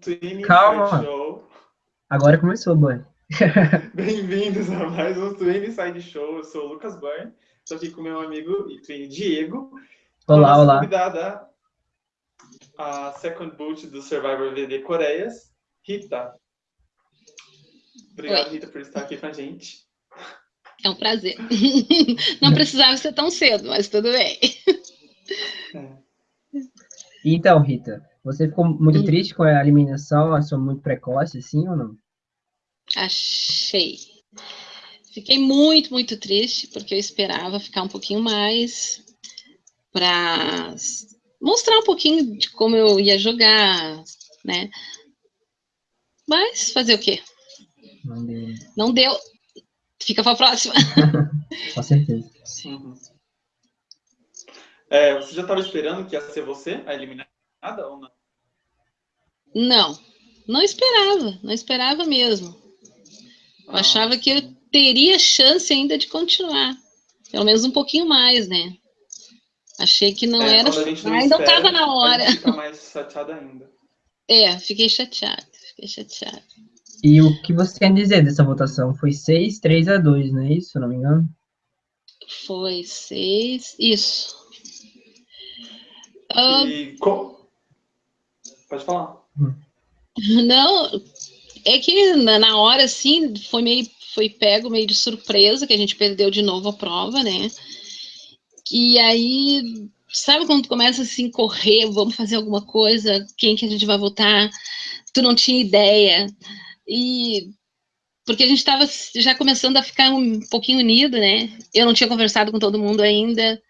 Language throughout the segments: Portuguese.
Twin Calma. Inside Show. Agora começou, boy. Bem-vindos a mais um Twin Inside Show. Eu sou o Lucas Burn. Estou aqui com meu amigo e Twin Diego. Olá, olá. convidada, a second boot do Survivor VD Coreias, Rita. Obrigado, Oi. Rita, por estar aqui com a gente. É um prazer. Não precisava ser tão cedo, mas tudo bem. Então, Rita, você ficou muito Hum. triste com a eliminação? Achou muito precoce, assim, ou não? Achei. Fiquei muito, muito triste, porque eu esperava ficar um pouquinho mais para mostrar um pouquinho de como eu ia jogar, né? Mas fazer o quê? Não deu, Não deu. Fica para a próxima. com certeza. Uhum. É, você já estava esperando que ia ser você a eliminada ou não? Não, não esperava, não esperava mesmo. Eu Ah, achava que eu teria chance ainda de continuar. Pelo menos um pouquinho mais, né? Achei que não é, era. não Mas não estava na hora. fica mais chateada ainda. É, fiquei chateada, fiquei chateada. E o que você quer dizer dessa votação? Foi 6, 3 a 2, não é isso, se não me engano? Foi seis. Isso. Ah, E co- Pode falar. não, é que na, hora, assim, foi meio. Foi pego meio de surpresa que a gente perdeu de novo a prova, né? E aí, sabe quando começa assim, correr, vamos fazer alguma coisa, quem que a gente vai votar? Tu não tinha ideia. E porque a gente estava já começando a ficar um pouquinho unido, né? Eu não tinha conversado com todo mundo ainda.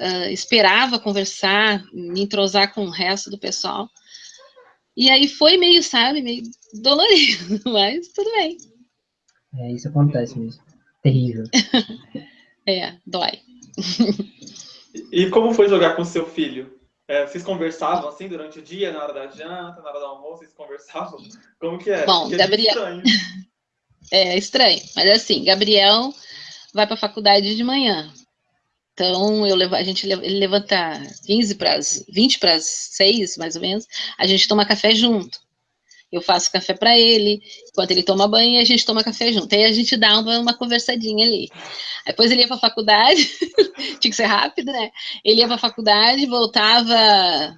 Ah, esperava conversar, me entrosar com o resto do pessoal. E aí foi meio, sabe, meio dolorido, mas tudo bem. É, isso acontece mesmo. Terrível. É, dói. E como foi jogar com seu filho? É, vocês conversavam assim durante o dia, na hora da janta, na hora do almoço, vocês conversavam? Como que é? Bom, Porque é Gabriel- estranho. É estranho, mas assim, Gabriel vai para a faculdade de manhã. Então, eu levo, a gente levanta 15 para as 20 para as 6, mais ou menos. A gente toma café junto. Eu faço café para ele, enquanto ele toma banho, a gente toma café junto. Aí a gente dá uma, uma conversadinha ali. Aí Depois ele ia para a faculdade, tinha que ser rápido, né? Ele ia para a faculdade, voltava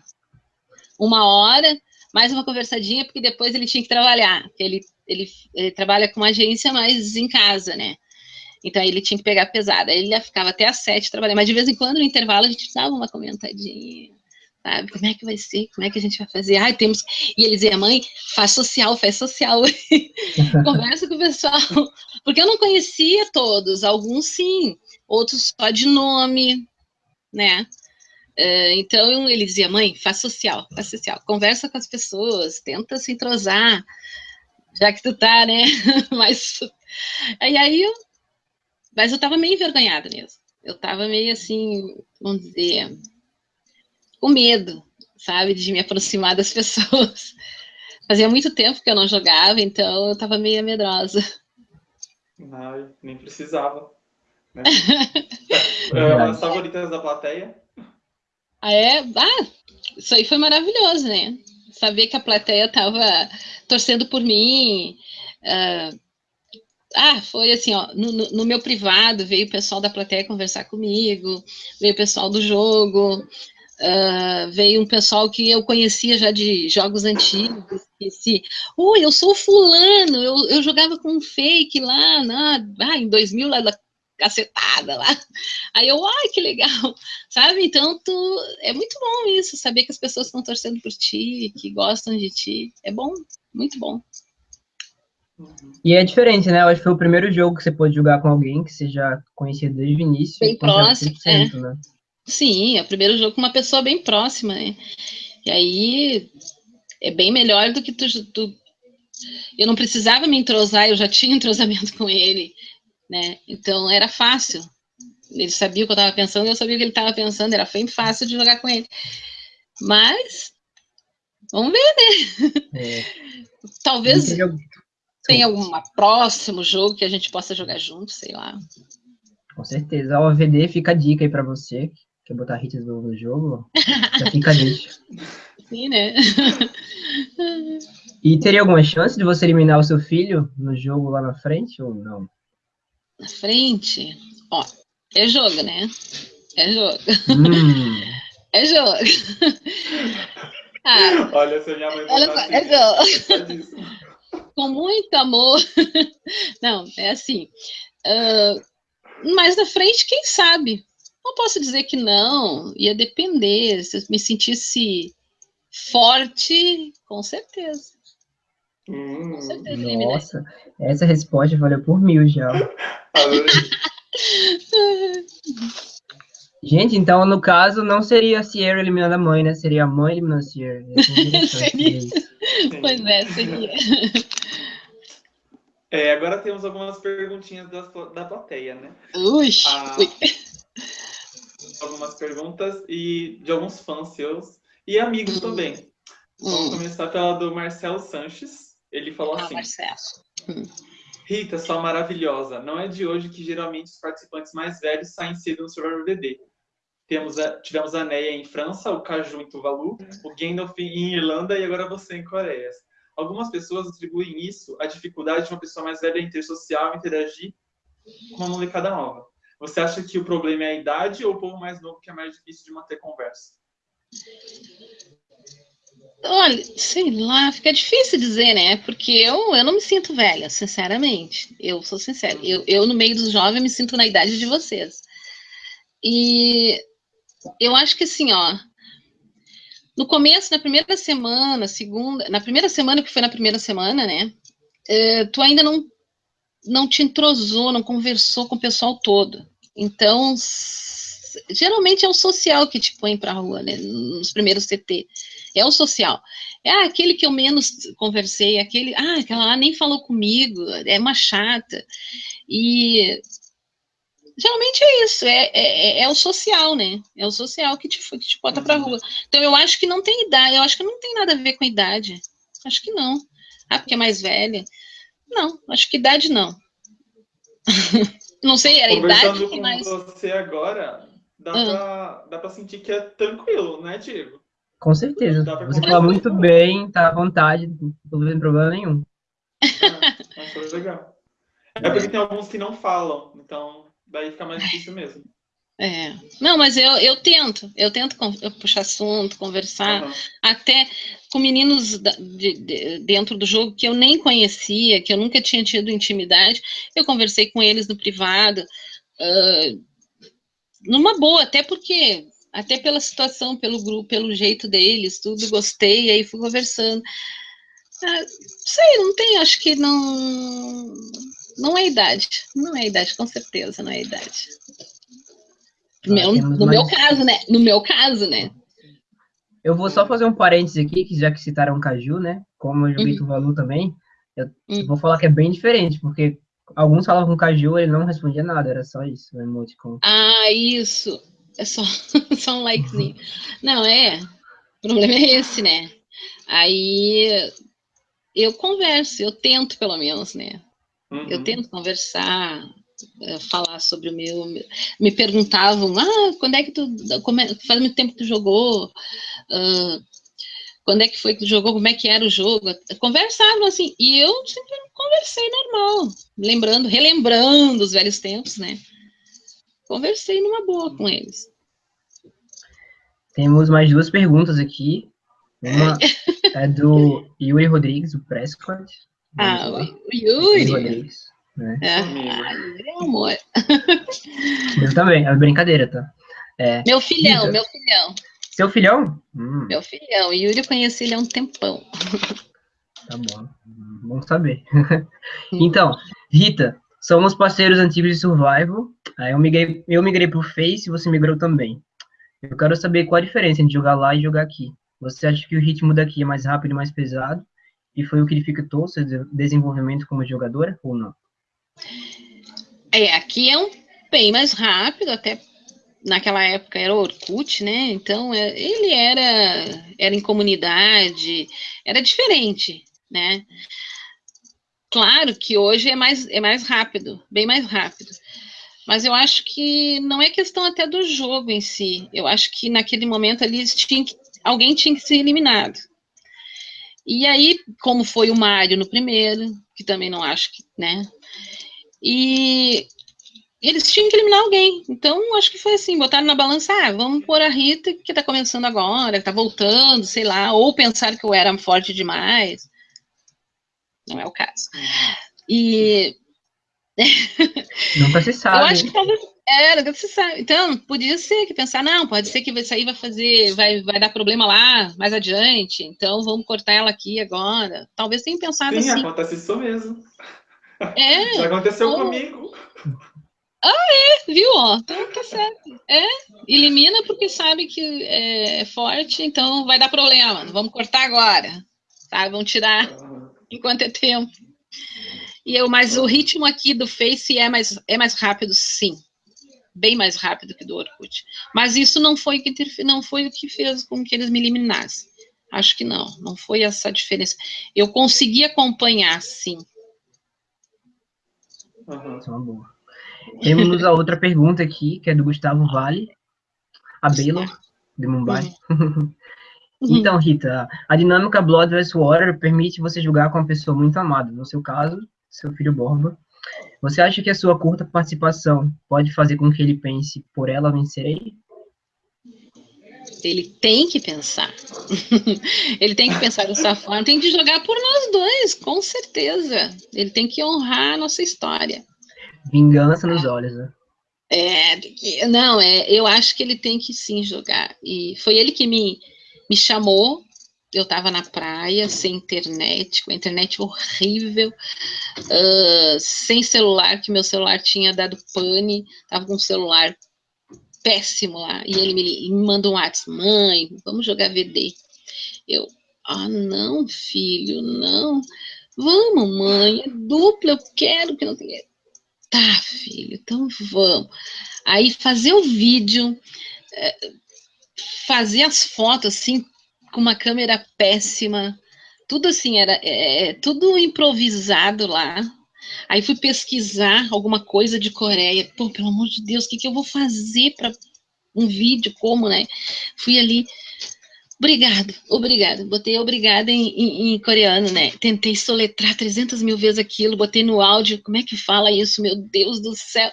uma hora, mais uma conversadinha, porque depois ele tinha que trabalhar. Ele, ele, ele trabalha com agência, mas em casa, né? Então aí ele tinha que pegar pesada. Ele já ficava até às sete trabalhando, mas de vez em quando no intervalo a gente dava uma comentadinha, sabe? Como é que vai ser? Como é que a gente vai fazer? Ai, temos. E ele dizia, mãe, faz social, faz social. Conversa com o pessoal. Porque eu não conhecia todos, alguns sim, outros só de nome, né? É, então ele dizia, mãe, faz social, faz social, conversa com as pessoas, tenta se entrosar, já que tu tá, né? Mas e aí eu, mas eu tava meio envergonhada mesmo. Eu tava meio assim, vamos dizer, com medo, sabe, de me aproximar das pessoas. Fazia muito tempo que eu não jogava, então eu tava meio medrosa. Ai, nem precisava. Né? É, as favoritas da plateia? Ah, é? Ah, isso aí foi maravilhoso, né? Saber que a plateia tava torcendo por mim. ah, ah, foi assim, ó, no, no- meu privado veio o pessoal da plateia conversar comigo, veio o pessoal do jogo, ah, veio um pessoal que eu conhecia já de jogos antigos, que se, oi, eu sou fulano, eu, eu jogava com um fake lá, na, ah, em 2000, lá da cacetada lá. Aí eu, ai, que legal, sabe? Então, tu, é muito bom isso, saber que as pessoas estão torcendo por ti, que gostam de ti, é bom, muito bom. E é diferente, né? Eu acho que foi o primeiro jogo que você pôde jogar com alguém que você já conhecia desde o início. Bem próximo, 100%, né? Sim, é o primeiro jogo com uma pessoa bem próxima, né? E aí é bem melhor do que tu, tu- Eu não precisava me entrosar, eu já tinha entrosamento com ele, né? Então era fácil. Ele sabia o que eu estava pensando, eu sabia o que ele estava pensando, era bem fácil de jogar com ele. Mas vamos ver, né? É, Talvez jogo- tenha algum próximo jogo que a gente possa jogar junto, sei lá. Com certeza. A OVD fica a dica aí pra você. que Quer botar hits no, no jogo? Já fica a deixa. Sim, né? E teria alguma chance de você eliminar o seu filho no jogo lá na frente ou não? Na frente? Ó, é jogo, né? É jogo. Hum, É jogo. ah, Olha, se minha mãe Olha é jogo. isso, é. Com muito amor. Não, é assim. ah, mais na frente, quem sabe? Não posso dizer que não, ia depender. Se eu me sentisse forte, com certeza. Hum, Com certeza nossa, essa resposta valeu por mil já. Gente, então no caso não seria a Sierra eliminando a mãe, né? Seria a mãe eliminando a Sierra. Interessante Seria. Pois é, seria. É, agora temos algumas perguntinhas da, da plateia, né? Ui, Ah, ui. algumas perguntas e de alguns fãs seus e amigos também. Vamos Hum. começar pela do Marcelo Sanches. Ele falou Ah, assim: Marcelo. Rita, sua maravilhosa, não é de hoje que geralmente os participantes mais velhos saem cedo no Survivor BD. Temos a- tivemos a Neia em França, o Caju em Tuvalu, o Gandalf em Irlanda e agora você em Coreia. Algumas pessoas atribuem isso à dificuldade de uma pessoa mais velha em ter social e interagir com uma molecada nova. Você acha que o problema é a idade ou o povo mais novo que é mais difícil de manter conversa? Olha, sei lá, fica difícil dizer, né? Porque eu, eu não me sinto velha, sinceramente. Eu sou sincera. Eu, eu, no meio dos jovens, me sinto na idade de vocês. E eu acho que assim, ó. No começo, na primeira semana, segunda, na primeira semana, que foi na primeira semana, né? eh, tu ainda não, não te entrosou, não conversou com o pessoal todo. Então, geralmente é o social que te põe pra rua, né? Nos primeiros CT. É o social. É ah, aquele que eu menos conversei, aquele, ah, aquela lá nem falou comigo, é uma chata. E geralmente é isso, é, é, é o social, né? É o social que te, que te bota pra rua. Então eu acho que não tem idade, eu acho que não tem nada a ver com idade. Acho que não. Ah, porque é mais velha. Não, acho que idade não. não sei, era idade com mais. você agora, dá, Ah. pra, dá pra sentir que é tranquilo, né, Diego? Com certeza. Dá pra Você fala muito com- bem, tá à vontade, não tem problema nenhum. Mas foi legal. É porque tem alguns que não falam, então daí fica mais difícil mesmo. É. Não, mas eu, eu tento, eu tento puxar assunto, conversar. Aham. até com meninos da- de- de- dentro do jogo que eu nem conhecia, que eu nunca tinha tido intimidade, eu conversei com eles no privado, ah, numa boa, até porque, até pela situação, pelo grupo, pelo jeito deles, tudo, gostei, aí fui conversando. Ah, sei, não tem, acho que não, não é idade, não é idade, com certeza, não é idade. No meu, no meu mais- caso, né? No meu caso, né? Eu vou só fazer um parênteses aqui, que já que citaram Caju, né? Como eu joguei Uhum. Tuvalu também, eu Uhum. vou falar que é bem diferente, porque alguns falavam com Caju, ele não respondia nada, era só isso, o emoticon. Ah, isso. É só, só um likezinho. Não, é. O problema é esse, né? Aí eu converso, eu tento pelo menos, né? Uhum. Eu tento conversar, eh, falar sobre o meu. Me perguntavam, ah, quando é que tu. Como é, faz muito tempo que tu jogou? Ah, quando é que foi que tu jogou? Como é que era o jogo? Conversavam assim, e eu sempre conversei normal, lembrando, relembrando os velhos tempos, né? Conversei numa boa com eles. Temos mais duas perguntas aqui. Uma é do Yuri Rodrigues, o Prescott. Ah, o. Yuri. Rodrigues. Né? É, ah, Yuri é amor. Eu também, é brincadeira, tá? É, Meu filhão, meu filhão, seu filhão? Hum, meu filhão. Yuri eu conheci ele há um tempão. tá bom. Bom saber. então, Rita, somos parceiros antigos de Survival. Aí eu migrei, eu migrei pro Face e você migrou também. Eu quero saber qual a diferença entre jogar lá e jogar aqui. Você acha que o ritmo daqui é mais rápido e mais pesado? E foi o que dificultou seu de- desenvolvimento como jogadora ou não? É, aqui é um bem mais rápido, até naquela época era Orkut, né? Então é, ele era era em comunidade, era diferente, né? Claro que hoje é mais é mais rápido, bem mais rápido. Mas eu acho que não é questão até do jogo em si. Eu acho que naquele momento ali eles tinham que, alguém tinha que ser eliminado. E aí, como foi o Mário no primeiro, que também não acho que, né? E eles tinham que eliminar alguém. Então, acho que foi assim, botaram na balança, ah, vamos pôr a Rita, que tá começando agora, que tá voltando, sei lá, ou pensar que eu era forte demais. Não é o caso. E... Nunca se sabe. Eu acho que talvez... É, sabe. Então, podia ser que pensar, não, pode ser que isso aí vai fazer, vai, vai dar problema lá, mais adiante, então vamos cortar ela aqui agora. Talvez tenha pensado Sim, assim. acontece isso mesmo. É. Já aconteceu ou... comigo. Viu, ó? Então tá certo. É, elimina porque sabe que é forte, então vai dar problema. Vamos cortar agora. Tá? Vamos tirar enquanto é tempo. E eu, mas o ritmo aqui do Face é mais, é mais rápido, sim. Bem mais rápido que do Orkut. Mas isso não foi, que, não foi o que fez com que eles me eliminassem. Acho que não, não foi essa diferença. Eu consegui acompanhar, sim. Uhum. Temos a outra pergunta aqui, que é do Gustavo Vale, a Belo, de Mumbai. Uhum. então, Rita, a dinâmica Blood vs Water permite você jogar com uma pessoa muito amada, no seu caso, seu filho Borba. Você acha que a sua curta participação pode fazer com que ele pense, por ela vencerei? Ele tem que pensar. ele tem que pensar dessa forma, tem que jogar por nós dois, com certeza. Ele tem que honrar a nossa história. Vingança nos olhos, né? É, não, é, eu acho que ele tem que sim jogar. E foi ele que me, me chamou. Eu estava na praia, sem internet, com a internet horrível, uh, sem celular, que meu celular tinha dado pane, estava com um celular péssimo lá. E ele me, me mandou um WhatsApp, mãe, vamos jogar VD. Eu, ah, não, filho, não. Vamos, mãe, é dupla, eu quero que não tenha Tá, filho, então vamos. Aí fazer o vídeo, é, fazer as fotos assim, com uma câmera péssima, tudo assim, era é, é, tudo improvisado lá. Aí fui pesquisar alguma coisa de Coreia. Pô, pelo amor de Deus, o que, que eu vou fazer para um vídeo? Como, né? Fui ali, Obrigado, obrigado. Botei obrigada em, em, em, coreano, né? Tentei soletrar 300 mil vezes aquilo, botei no áudio. Como é que fala isso? Meu Deus do céu.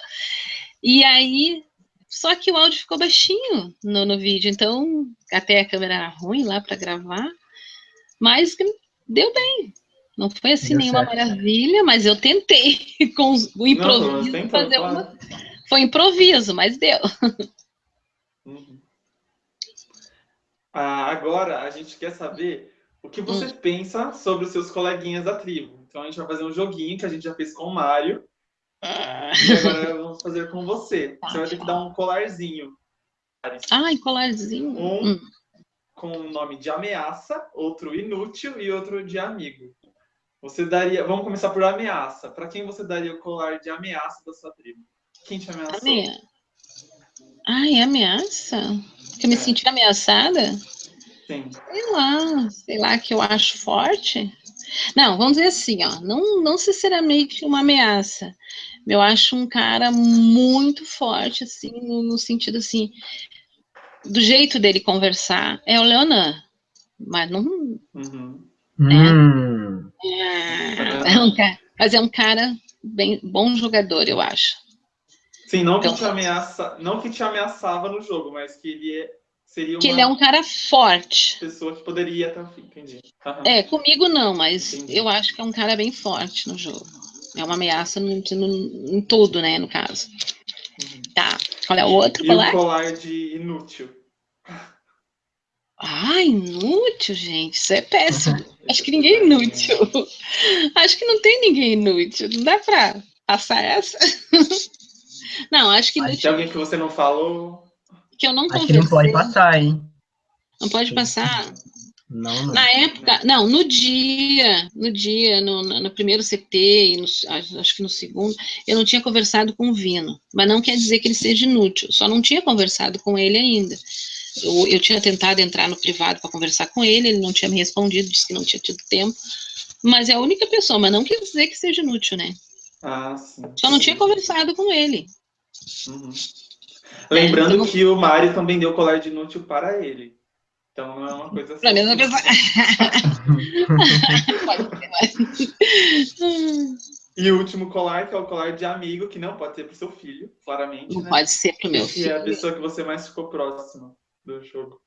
E aí, só que o áudio ficou baixinho no, no vídeo. Então, até a câmera era ruim lá para gravar. Mas deu bem. Não foi assim deu nenhuma certo. maravilha, mas eu tentei com o improviso Não, fazer claro. uma. Foi improviso, mas deu. Uhum. Ah, agora a gente quer saber o que você hum. pensa sobre os seus coleguinhas da tribo. Então a gente vai fazer um joguinho que a gente já fez com o Mário. Ah. E agora fazer com você. Você vai ter que dar um colarzinho. Ai, colarzinho. Um hum. com o nome de ameaça, outro inútil e outro de amigo. Você daria. Vamos começar por ameaça. Para quem você daria o colar de ameaça da sua tribo? Quem te ameaçou? Amea... Ai, ameaça? Que eu me é. senti ameaçada? Sim. Sei lá, sei lá, que eu acho forte. Não, vamos dizer assim, ó, não, não sinceramente uma ameaça. Eu acho um cara muito forte, assim, no, no sentido assim, do jeito dele conversar. É o Leonan, mas não. Uhum. É, hum. é, é um cara, mas é um cara bem bom jogador, eu acho. Sim, não então, que te ameaça, não que te ameaçava no jogo, mas que ele é, seria uma que ele é um cara forte. Pessoa que poderia fim, entendi. Uhum. É, comigo não, mas entendi. eu acho que é um cara bem forte no jogo. É uma ameaça no, no, em tudo, né, no caso. Uhum. Tá. Qual é o outro e colar? o colar de inútil. Ah, inútil, gente. Isso é péssimo. Acho que ninguém é inútil. Acho que não tem ninguém inútil. Não dá pra passar essa. Não, acho que. Mas tem alguém que você não falou? Que eu não acho conversei. que não pode passar, hein? Não pode passar? Não, não. Na época, não, no dia, no dia, no, no primeiro CT, e no, acho que no segundo, eu não tinha conversado com o Vino, mas não quer dizer que ele seja inútil, só não tinha conversado com ele ainda. Eu, eu tinha tentado entrar no privado para conversar com ele, ele não tinha me respondido, disse que não tinha tido tempo, mas é a única pessoa, mas não quer dizer que seja inútil, né? Ah, sim. Só não tinha conversado com ele. Uhum. Lembrando é, então... que o Mário também deu colar de inútil para ele. Então não é uma coisa assim. Pra mesma pessoa. Pode ser, mas... E o último colar, que é o colar de amigo, que não pode ser pro seu filho, claramente. Não né? pode ser pro meu Que é a filho. pessoa que você mais ficou próximo do jogo.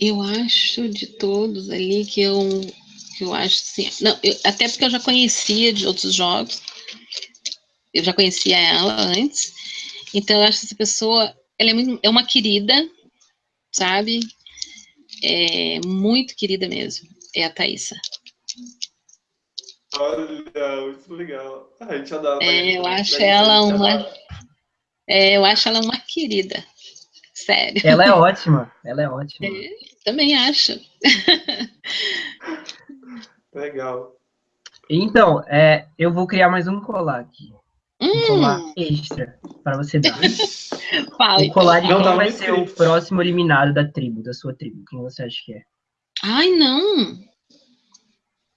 Eu acho de todos ali que eu, que eu acho assim. Não, eu- até porque eu já conhecia de outros jogos. Eu já conhecia ela antes. Então eu acho que essa pessoa, ela é, muito, é uma querida, sabe? É muito querida mesmo. É a Thaísa. Olha, muito legal. Ah, a gente adora. É, eu a gente- acho ela uma. É, eu acho ela uma querida. Sério. Ela é ótima, ela é ótima. Também acho. Legal. Então, é, eu vou criar mais um colar aqui. Um colar Hum, extra para você dar. fala, O colar de Não quem tá vai ser o próximo eliminado da tribo, da sua tribo. Quem você acha que é? Ai, não.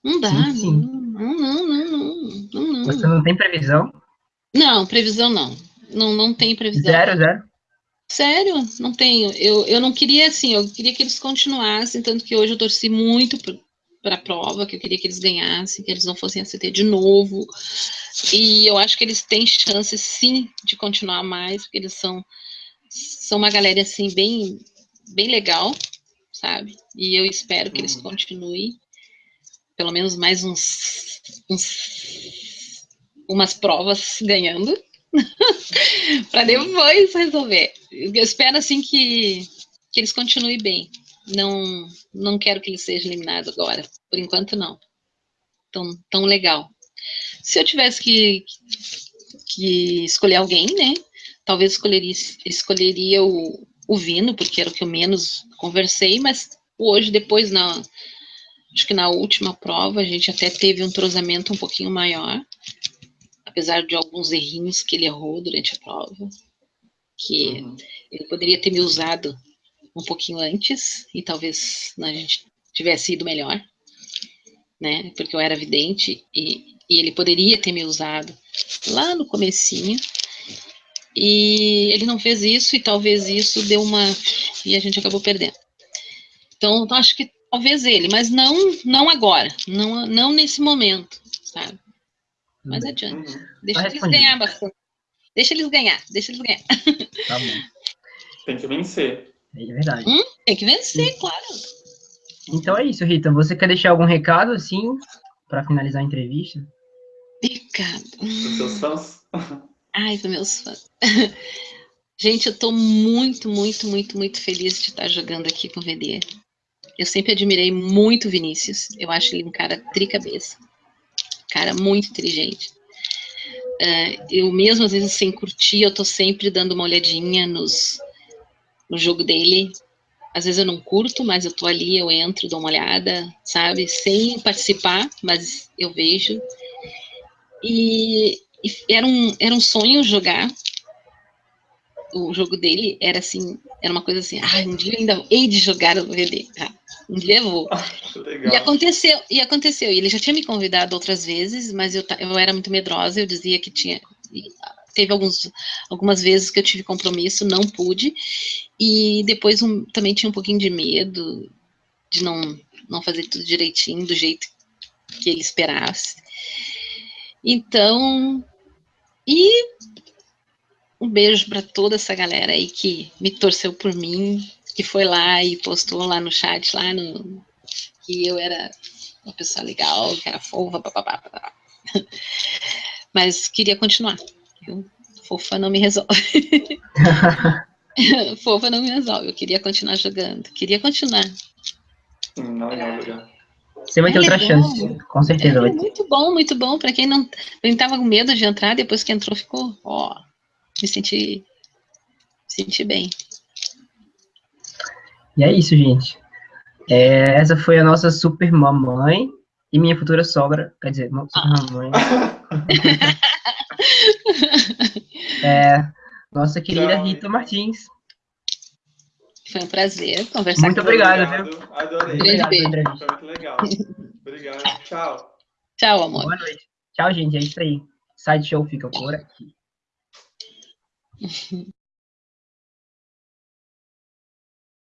Não dá. Sim, sim. Não, não, não, não, não, não. Você não tem previsão? Não, previsão não. Não, não tem previsão. Zero, zero? Sério, não tenho. Eu, eu não queria, assim, eu queria que eles continuassem, tanto que hoje eu torci muito para a prova, que eu queria que eles ganhassem, que eles não fossem ACT de novo. E eu acho que eles têm chance, sim, de continuar mais, porque eles são, são uma galera, assim, bem, bem legal, sabe? E eu espero que eles Uhum. continuem, pelo menos mais uns, uns umas provas ganhando, para depois resolver. Eu espero assim que, que eles continuem bem. Não, não quero que eles sejam eliminados agora. Por enquanto, não. Tão, tão legal. Se eu tivesse que, que escolher alguém, né? Talvez escolheria, escolheria o, o Vino, porque era o que eu menos conversei, mas hoje, depois, na, acho que na última prova, a gente até teve um entrosamento um pouquinho maior apesar de alguns errinhos que ele errou durante a prova, que Uhum. ele poderia ter me usado um pouquinho antes e talvez né, a gente tivesse ido melhor, né? Porque eu era vidente e, e ele poderia ter me usado lá no comecinho e ele não fez isso e talvez isso deu uma e a gente acabou perdendo. Então eu acho que talvez ele, mas não não agora, não não nesse momento, sabe? Mas adiante. Uhum. Deixa eles ganhar bastante. Deixa eles ganhar, deixa eles ganhar. Tá bom. Tem que vencer. É verdade. Tem que vencer, claro. Então é isso, Rita. Você quer deixar algum recado, assim, para finalizar a entrevista? Pecado. Os seus fãs. Ai, dos meus fãs. Gente, eu tô muito, muito, muito, muito feliz de estar jogando aqui com o VD. Eu sempre admirei muito o Vinícius. Eu acho ele um cara tricabeça. Cara muito inteligente. Ah, eu mesmo, às vezes, sem curtir, eu tô sempre dando uma olhadinha nos, no jogo dele. Às vezes eu não curto, mas eu tô ali, eu entro, dou uma olhada, sabe? Sem participar, mas eu vejo. E, e era, um, era um sonho jogar. O jogo dele era assim, era uma coisa assim, ah, um dia eu ainda hei de jogar o VD. Ah, um dia eu vou. Legal. E aconteceu, e aconteceu. E ele já tinha me convidado outras vezes, mas eu, eu era muito medrosa, eu dizia que tinha. Teve alguns, algumas vezes que eu tive compromisso, não pude. E depois um, também tinha um pouquinho de medo de não, não fazer tudo direitinho, do jeito que ele esperasse. Então, e um beijo para toda essa galera aí que me torceu por mim, que foi lá e postou lá no chat, lá no, que eu era uma pessoa legal, que era fofa, papapá. Mas queria continuar. Viu? Fofa não me resolve. fofa não me resolve. Eu queria continuar jogando. Queria continuar. Não jogar. Você vai É ter outra legal. chance, com certeza É vai ter. muito bom, muito bom. Para quem não, quem tava com medo de entrar, depois que entrou, ficou, ó, me senti, me senti bem. E é isso, gente. É, essa foi a nossa super mamãe e minha futura sogra, quer dizer, não, super mamãe. É, nossa querida Tchau, Rita Martins. Foi um prazer conversar Muito com obrigado, Obrigado. Adorei. Grande Obrigado entrevista. Foi muito legal. Obrigado. Tchau. você. Tchau, amor. Boa noite. Tchau, gente. É isso aí. Side show fica por aqui.